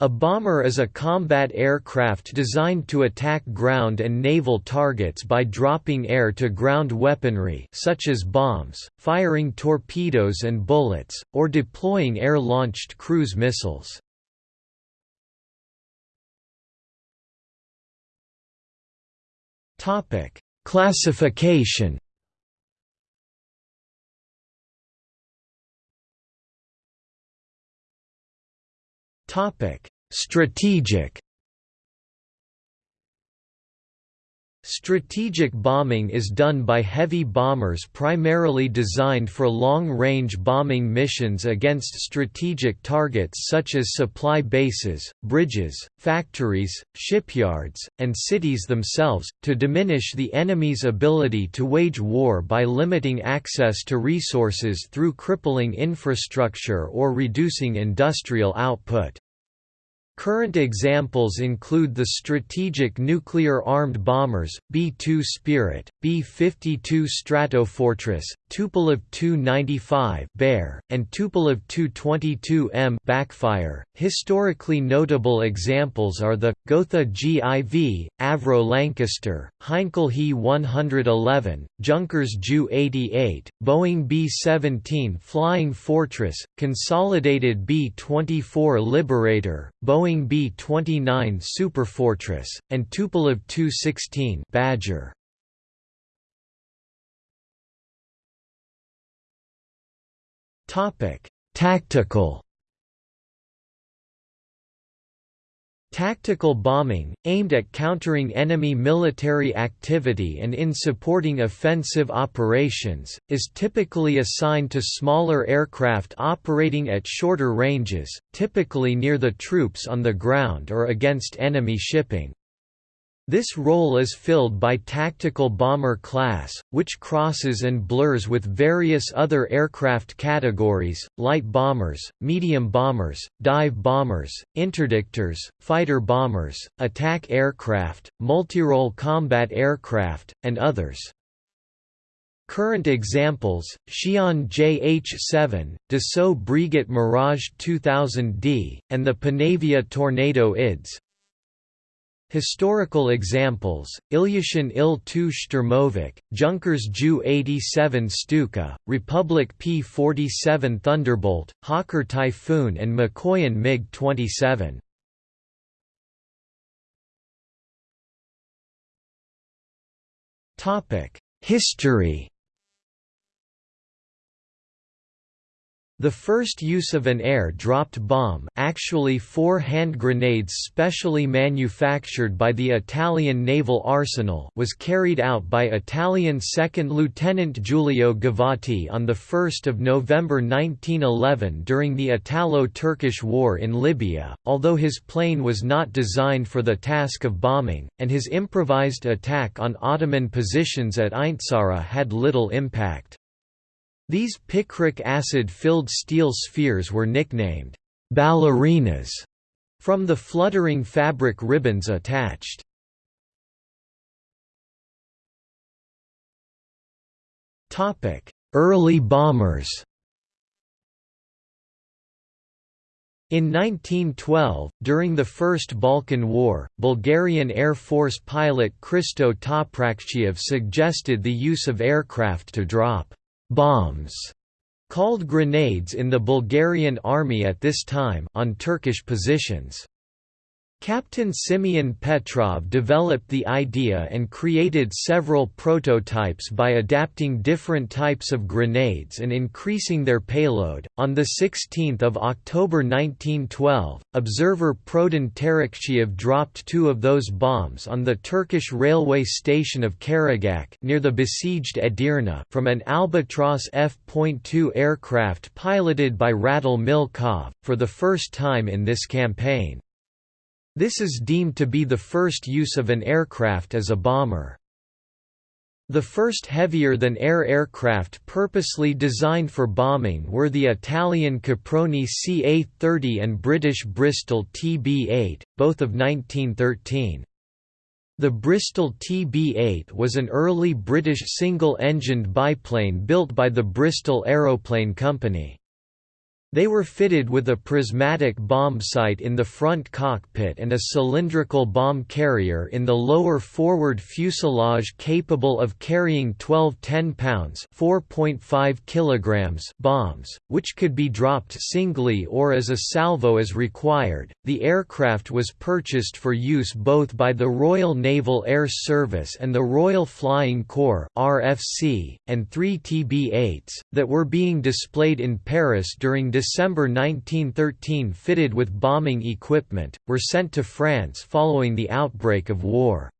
A bomber is a combat aircraft designed to attack ground and naval targets by dropping air-to-ground weaponry such as bombs, firing torpedoes and bullets, or deploying air-launched cruise missiles. Classification Topic: Strategic Strategic bombing is done by heavy bombers primarily designed for long-range bombing missions against strategic targets such as supply bases, bridges, factories, shipyards, and cities themselves, to diminish the enemy's ability to wage war by limiting access to resources through crippling infrastructure or reducing industrial output. Current examples include the strategic nuclear-armed bombers, B-2 Spirit, B-52 Stratofortress, Tupolev Tu-95 Bear, and Tupolev Tu-22M Backfire. Historically notable examples are the Gotha GIV, Avro Lancaster, Heinkel He 111, Junkers Ju 88, Boeing B-17 Flying Fortress, Consolidated B-24 Liberator, Boeing Boeing B-29 Superfortress, and Tupolev Tu-16 Badger. Tactical Tactical bombing, aimed at countering enemy military activity and in supporting offensive operations, is typically assigned to smaller aircraft operating at shorter ranges, typically near the troops on the ground or against enemy shipping. This role is filled by Tactical Bomber Class, which crosses and blurs with various other aircraft categories, light bombers, medium bombers, dive bombers, interdictors, fighter bombers, attack aircraft, multirole combat aircraft, and others. Current examples, Xi'an JH-7, Dassault Breguet Mirage 2000D, and the Panavia Tornado IDS, Historical examples, Ilyushin Il-2 Shturmovik, Junkers Ju-87 Stuka, Republic P-47 Thunderbolt, Hawker Typhoon and Mikoyan MiG-27. History The first use of an air-dropped bomb actually four hand grenades specially manufactured by the Italian naval arsenal was carried out by Italian 2nd Lieutenant Giulio Gavotti on 1 November 1911 during the Italo-Turkish War in Libya, although his plane was not designed for the task of bombing, and his improvised attack on Ottoman positions at Ain Zara had little impact. These picric acid-filled steel spheres were nicknamed ballerinas from the fluttering fabric ribbons attached. Early bombers In 1912, during the First Balkan War, Bulgarian Air Force pilot Christo Toprakchiev suggested the use of aircraft to drop bombs called grenades in the Bulgarian army at this time on Turkish positions. Captain Simeon Petrov developed the idea and created several prototypes by adapting different types of grenades and increasing their payload. On the 16th of October 1912, observer Prodan Tarakchiev dropped two of those bombs on the Turkish railway station of Karagak near the besieged Edirne from an Albatros F.2 aircraft piloted by Radul Milkov, for the first time in this campaign. This is deemed to be the first use of an aircraft as a bomber. The first heavier-than-air aircraft purposely designed for bombing were the Italian Caproni CA-30 and British Bristol TB-8, both of 1913. The Bristol TB-8 was an early British single-engined biplane built by the Bristol Aeroplane Company. They were fitted with a prismatic bomb sight in the front cockpit and a cylindrical bomb carrier in the lower forward fuselage capable of carrying 12 10 pounds (4.5 kilograms) bombs, which could be dropped singly or as a salvo as required. The aircraft was purchased for use both by the Royal Naval Air Service and the Royal Flying Corps (RFC), and three TB-8s that were being displayed in Paris during December 1913 fitted with bombing equipment, were sent to France following the outbreak of war.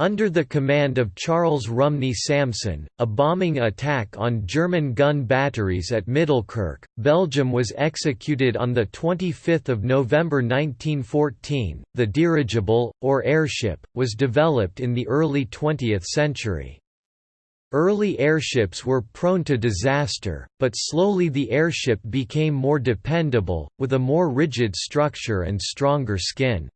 Under the command of Charles Rumney Samson, a bombing attack on German gun batteries at Middelkerke, Belgium was executed on 25 November 1914. The dirigible, or airship, was developed in the early 20th century. Early airships were prone to disaster, but slowly the airship became more dependable, with a more rigid structure and stronger skin.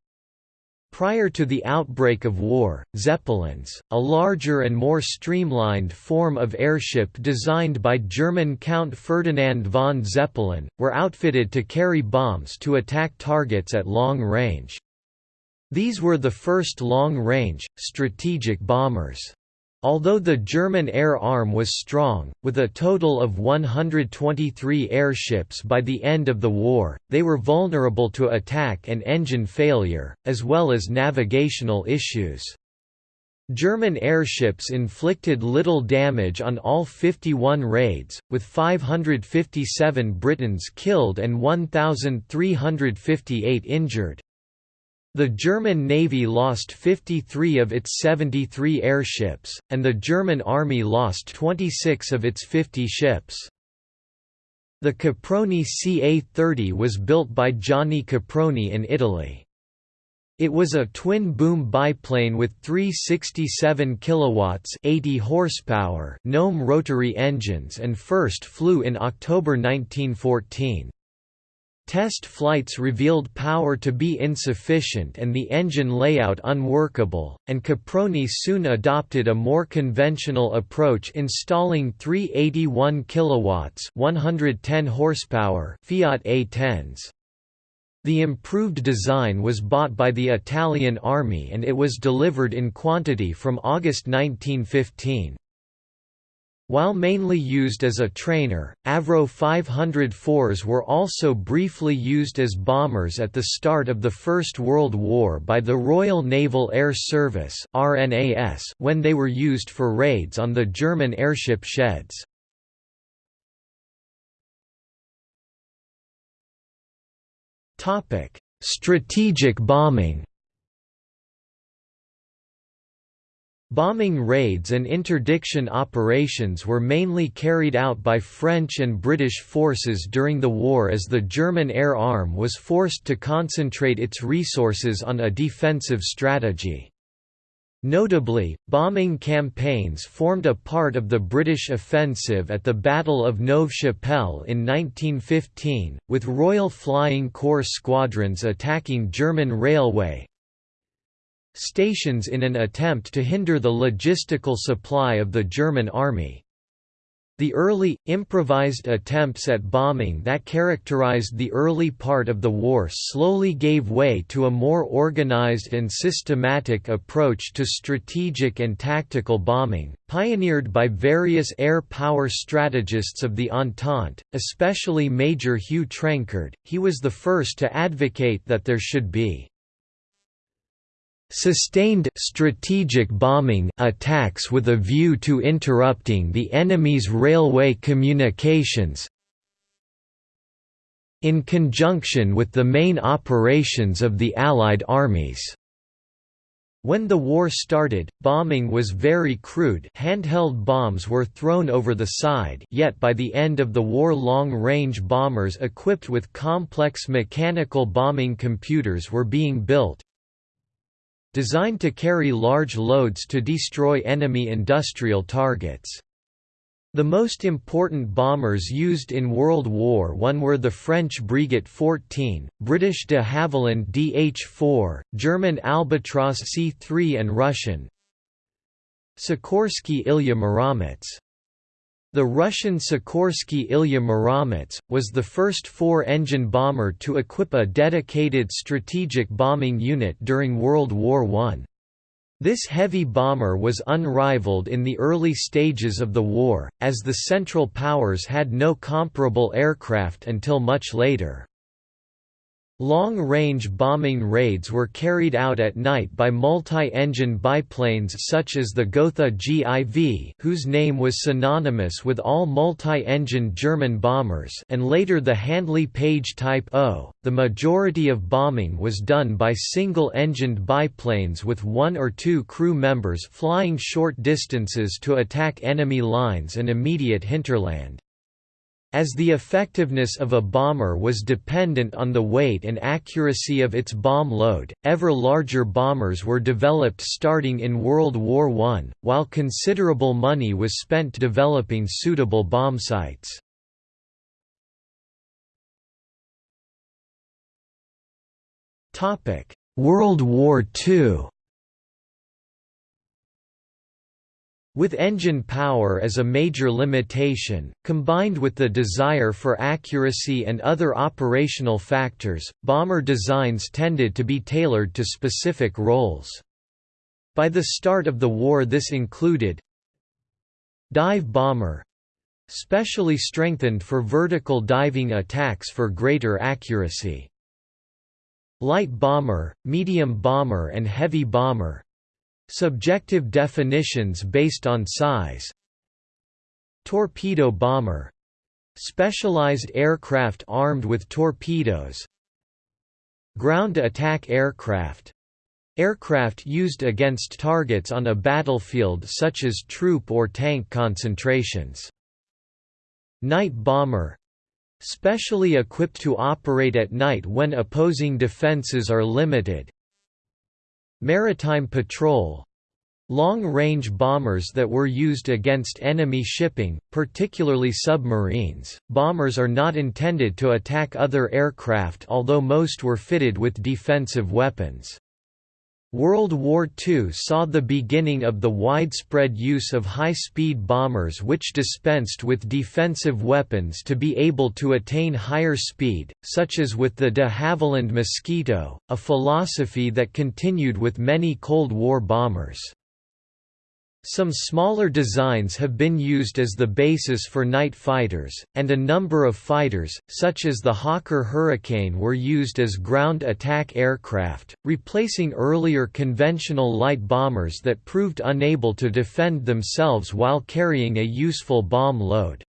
Prior to the outbreak of war, Zeppelins, a larger and more streamlined form of airship designed by German Count Ferdinand von Zeppelin, were outfitted to carry bombs to attack targets at long range. These were the first long-range, strategic bombers. Although the German air arm was strong, with a total of 123 airships by the end of the war, they were vulnerable to attack and engine failure, as well as navigational issues. German airships inflicted little damage on all 51 raids, with 557 Britons killed and 1,358 injured. The German Navy lost 53 of its 73 airships, and the German Army lost 26 of its 50 ships. The Caproni CA-30 was built by Gianni Caproni in Italy. It was a twin-boom biplane with 367 kilowatts 80 horsepower Gnome rotary engines and first flew in October 1914. Test flights revealed power to be insufficient and the engine layout unworkable, and Caproni soon adopted a more conventional approach installing three 81 kilowatts 110 horsepower Fiat A10s. The improved design was bought by the Italian Army and it was delivered in quantity from August 1915. While mainly used as a trainer, Avro 504s were also briefly used as bombers at the start of the First World War by the Royal Naval Air Service when they were used for raids on the German airship sheds. Strategic bombing Bombing raids and interdiction operations were mainly carried out by French and British forces during the war as the German air arm was forced to concentrate its resources on a defensive strategy. Notably, bombing campaigns formed a part of the British offensive at the Battle of Neuve Chapelle in 1915, with Royal Flying Corps squadrons attacking German railway, stations in an attempt to hinder the logistical supply of the German army. The early, improvised attempts at bombing that characterized the early part of the war slowly gave way to a more organized and systematic approach to strategic and tactical bombing, pioneered by various air power strategists of the Entente, especially Major Hugh Trenchard. He was the first to advocate that there should be Sustained strategic bombing attacks with a view to interrupting the enemy's railway communications in conjunction with the main operations of the Allied armies. When the war started, bombing was very crude handheld bombs were thrown over the side yet by the end of the war long-range bombers equipped with complex mechanical bombing computers were being built, designed to carry large loads to destroy enemy industrial targets. The most important bombers used in World War I were the French Breguet 14, British de Havilland DH-4, German Albatros C-3 and Russian Sikorsky Ilya Muromets. The Russian Sikorsky Ilya Muromets, was the first four-engine bomber to equip a dedicated strategic bombing unit during World War I. This heavy bomber was unrivaled in the early stages of the war, as the Central Powers had no comparable aircraft until much later. Long-range bombing raids were carried out at night by multi-engine biplanes such as the Gotha GIV whose name was synonymous with all multi-engine German bombers and later the Handley Page Type O. The majority of bombing was done by single-engined biplanes with one or two crew members flying short distances to attack enemy lines and immediate hinterland. As the effectiveness of a bomber was dependent on the weight and accuracy of its bomb load, ever larger bombers were developed starting in World War I, while considerable money was spent developing suitable bomb sights. World War II With engine power as a major limitation, combined with the desire for accuracy and other operational factors, bomber designs tended to be tailored to specific roles. By the start of the war this included Dive bomber specially strengthened for vertical diving attacks for greater accuracy. Light bomber, medium bomber and heavy bomber Subjective definitions based on size. Torpedo bomber. Specialized aircraft armed with torpedoes. Ground attack aircraft. Aircraft used against targets on a battlefield such as troop or tank concentrations. Night bomber. Specially equipped to operate at night when opposing defenses are limited, Maritime patrol Long-range bombers that were used against enemy shipping, particularly submarines. Bombers are not intended to attack other aircraft although most were fitted with defensive weapons. World War II saw the beginning of the widespread use of high-speed bombers which dispensed with defensive weapons to be able to attain higher speed, such as with the de Havilland Mosquito, a philosophy that continued with many Cold War bombers. Some smaller designs have been used as the basis for night fighters, and a number of fighters, such as the Hawker Hurricane were used as ground attack aircraft, replacing earlier conventional light bombers that proved unable to defend themselves while carrying a useful bomb load.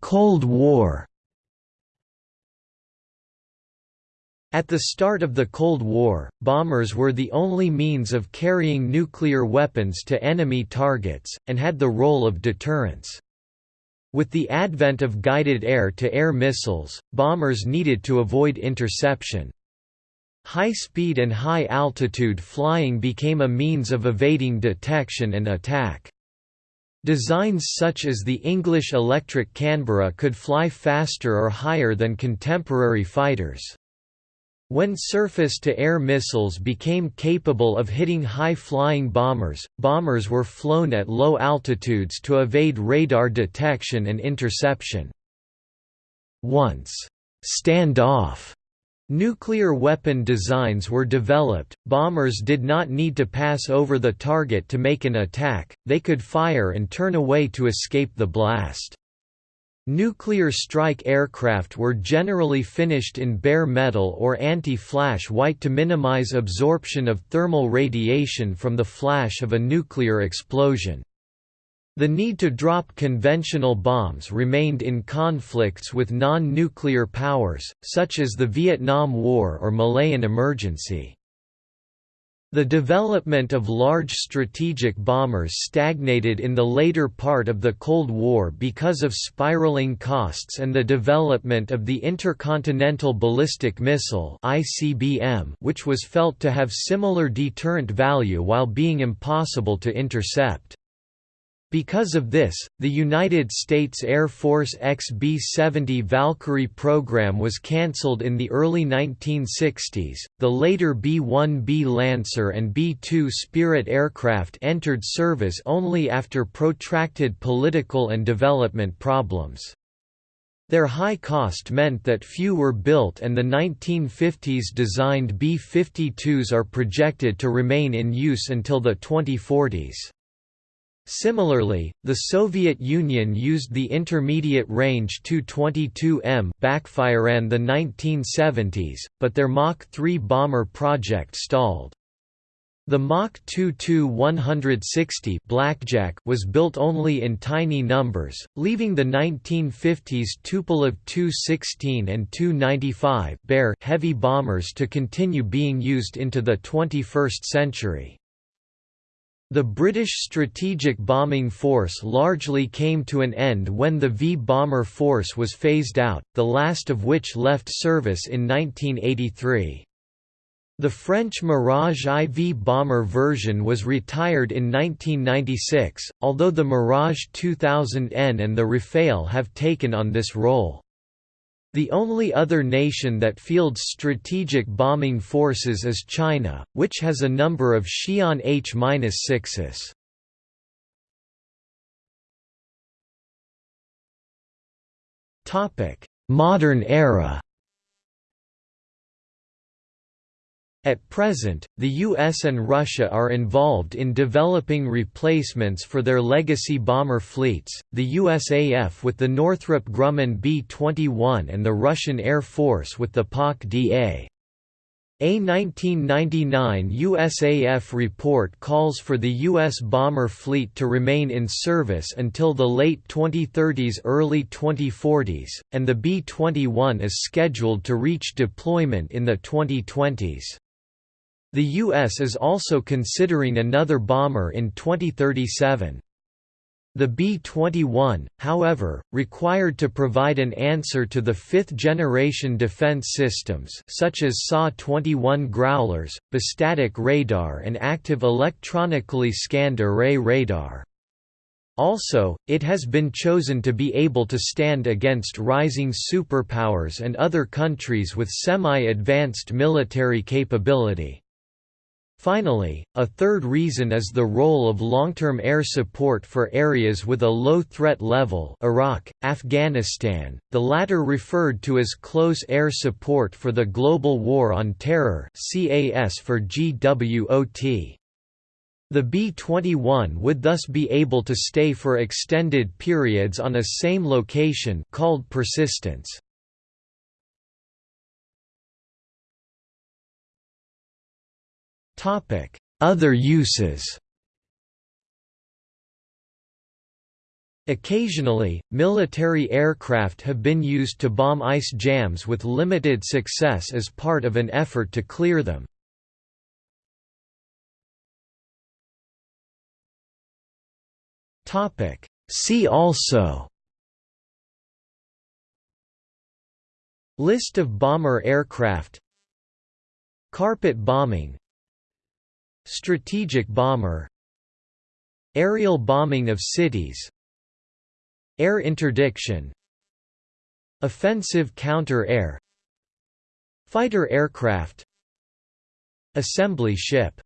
Cold War At the start of the Cold War, bombers were the only means of carrying nuclear weapons to enemy targets, and had the role of deterrence. With the advent of guided air-to-air -air missiles, bombers needed to avoid interception. High-speed and high-altitude flying became a means of evading detection and attack. Designs such as the English Electric Canberra could fly faster or higher than contemporary fighters. When surface-to-air missiles became capable of hitting high-flying bombers, bombers were flown at low altitudes to evade radar detection and interception. Once, stand-off Nuclear weapon designs were developed, bombers did not need to pass over the target to make an attack, they could fire and turn away to escape the blast. Nuclear strike aircraft were generally finished in bare metal or anti-flash white to minimize absorption of thermal radiation from the flash of a nuclear explosion. The need to drop conventional bombs remained in conflicts with non-nuclear powers, such as the Vietnam War or Malayan emergency. The development of large strategic bombers stagnated in the later part of the Cold War because of spiraling costs and the development of the Intercontinental Ballistic Missile which was felt to have similar deterrent value while being impossible to intercept. Because of this, the United States Air Force XB-70 Valkyrie program was cancelled in the early 1960s. The later B-1B Lancer and B-2 Spirit aircraft entered service only after protracted political and development problems. Their high cost meant that few were built and the 1950s designed B-52s are projected to remain in use until the 2040s. Similarly, the Soviet Union used the intermediate range Tu-22M backfire in the 1970s, but their Mach 3 bomber project stalled. The Mach 22-160 Blackjack was built only in tiny numbers, leaving the 1950s Tupolev Tu-16 and Tu-95 Bear heavy bombers to continue being used into the 21st century. The British Strategic Bombing Force largely came to an end when the V-Bomber Force was phased out, the last of which left service in 1983. The French Mirage IV bomber version was retired in 1996, although the Mirage 2000N and the Rafale have taken on this role. The only other nation that fields strategic bombing forces is China, which has a number of Xi'an H-6s. Modern era At present, the US and Russia are involved in developing replacements for their legacy bomber fleets, the USAF with the Northrop Grumman B-21 and the Russian Air Force with the PAK-DA. A 1999 USAF report calls for the U.S. bomber fleet to remain in service until the late 2030s early 2040s, and the B-21 is scheduled to reach deployment in the 2020s. The U.S. is also considering another bomber in 2037. The B-21, however, required to provide an answer to the fifth-generation defense systems such as SA-21 Growlers, bistatic radar and active electronically scanned array radar. Also, it has been chosen to be able to stand against rising superpowers and other countries with semi-advanced military capability. Finally, a third reason is the role of long-term air support for areas with a low threat level Iraq, Afghanistan, the latter referred to as Close Air Support for the Global War on Terror CAS for GWOT. The B-21 would thus be able to stay for extended periods on a same location called persistence. Other uses. Occasionally, military aircraft have been used to bomb ice jams with limited success as part of an effort to clear them. See also. List of bomber aircraft. Carpet bombing Strategic bomber Aerial bombing of cities Air interdiction Offensive counter-air Fighter aircraft Assembly ship